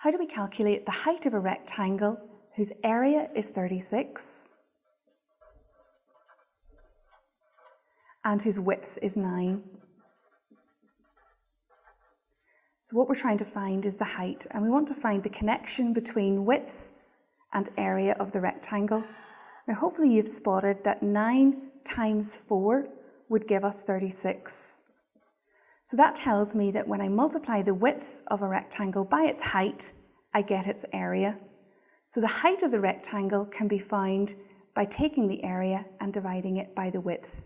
How do we calculate the height of a rectangle whose area is 36 and whose width is 9? So what we're trying to find is the height and we want to find the connection between width and area of the rectangle. Now hopefully you've spotted that 9 times 4 would give us 36. So that tells me that when I multiply the width of a rectangle by its height, I get its area. So the height of the rectangle can be found by taking the area and dividing it by the width.